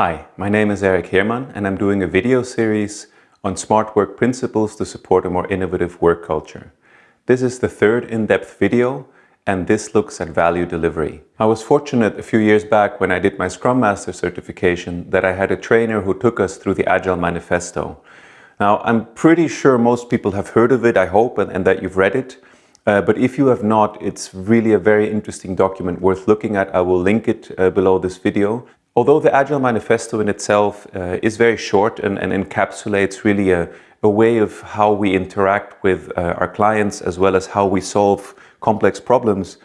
Hi, my name is Eric Heermann and I'm doing a video series on smart work principles to support a more innovative work culture. This is the third in-depth video and this looks at value delivery. I was fortunate a few years back when I did my Scrum Master certification that I had a trainer who took us through the Agile Manifesto. Now, I'm pretty sure most people have heard of it, I hope, and, and that you've read it. Uh, but if you have not, it's really a very interesting document worth looking at. I will link it uh, below this video. Although the Agile Manifesto in itself uh, is very short and, and encapsulates really a, a, way of how we interact with uh, our clients as well as how we solve complex problems,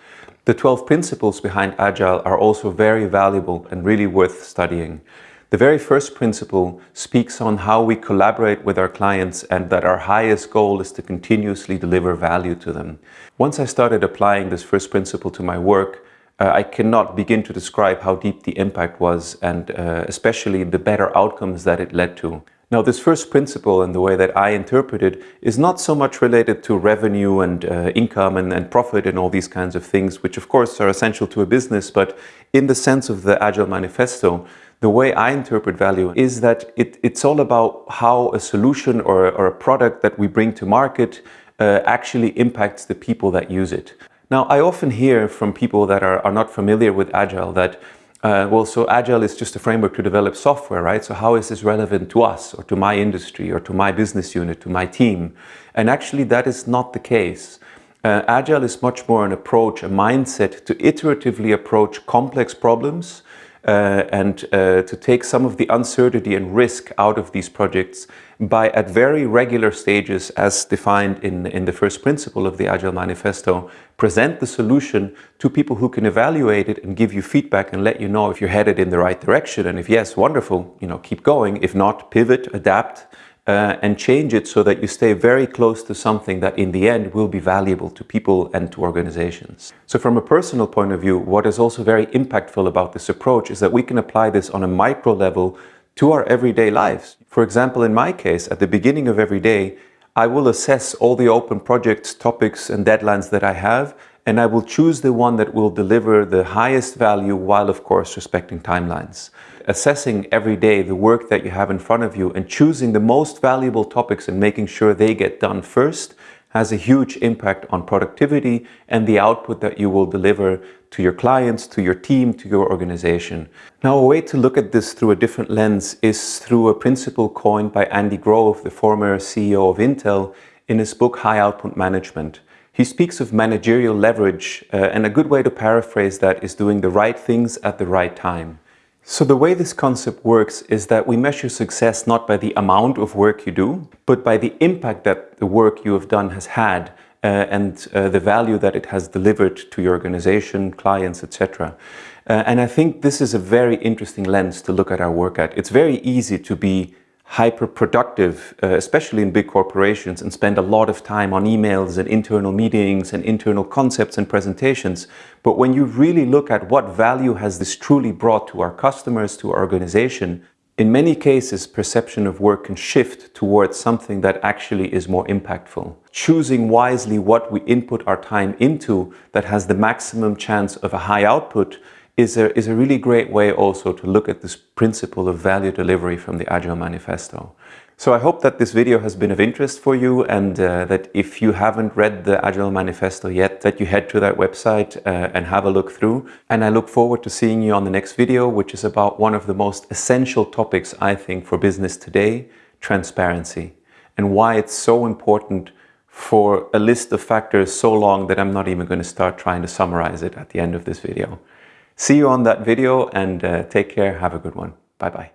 the 12 principles behind Agile are also very valuable and really worth studying. The very first principle speaks on how we collaborate with our clients and that our highest goal is to continuously deliver value to them. Once I started applying this first principle to my work, uh, I cannot begin to describe how deep the impact was and uh, especially the better outcomes that it led to. Now this first principle and the way that I interpret it is not so much related to revenue and uh, income and, and, profit and all these kinds of things, which of course are essential to a business, but in the sense of the Agile Manifesto, the way I interpret value is that it, it's all about how a solution or, or, a product that we bring to market uh, actually impacts the people that use it. Now, I often hear from people that are, are not familiar with Agile that, uh, well, so Agile is just a framework to develop software, right? So how is this relevant to us or to my industry or to my business unit, to my team? And actually that is not the case. Uh, Agile is much more an approach, a mindset to iteratively approach complex problems uh, and uh, to take some of the uncertainty and risk out of these projects by at very regular stages as defined in, in the first principle of the Agile Manifesto, present the solution to people who can evaluate it and give you feedback and let you know if you're headed in the right direction. And if yes, wonderful, you know, keep going. If not, pivot, adapt, uh, and change it so that you stay very close to something that in the end will be valuable to people and to organizations. So from a personal point of view, what is also very impactful about this approach is that we can apply this on a micro level to our everyday lives. For example, in my case, at the beginning of every day, I will assess all the open projects, topics and deadlines that I have and I will choose the one that will deliver the highest value while of course respecting timelines. Assessing every day the work that you have in front of you and choosing the most valuable topics and making sure they get done first has a huge impact on productivity and the output that you will deliver to your clients, to your team, to your organization. Now a way to look at this through a different lens is through a principle coined by Andy Grove, the former CEO of Intel, in his book High Output Management. He speaks of managerial leverage uh, and a good way to paraphrase that is doing the right things at the right time. So the way this concept works is that we measure success not by the amount of work you do, but by the impact that the work you have done has had uh, and uh, the value that it has delivered to your organization, clients, etc. Uh, and I think this is a very interesting lens to look at our work at. It's very easy to be hyper productive, uh, especially in big corporations, and spend a lot of time on emails and internal meetings and internal concepts and presentations. But when you really look at what value has this truly brought to our customers, to our organization, in many cases, perception of work can shift towards something that actually is more impactful. Choosing wisely what we input our time into that has the maximum chance of a high output is a, is a really great way also to look at this principle of value delivery from the Agile Manifesto. So I hope that this video has been of interest for you and uh, that if you haven't read the Agile Manifesto yet, that you head to that website uh, and have a look through. And I look forward to seeing you on the next video, which is about one of the most essential topics, I think, for business today, transparency, and why it's so important for a list of factors so long that I'm not even going to start trying to summarize it at the end of this video. See you on that video and uh, take care. Have a good one. Bye-bye.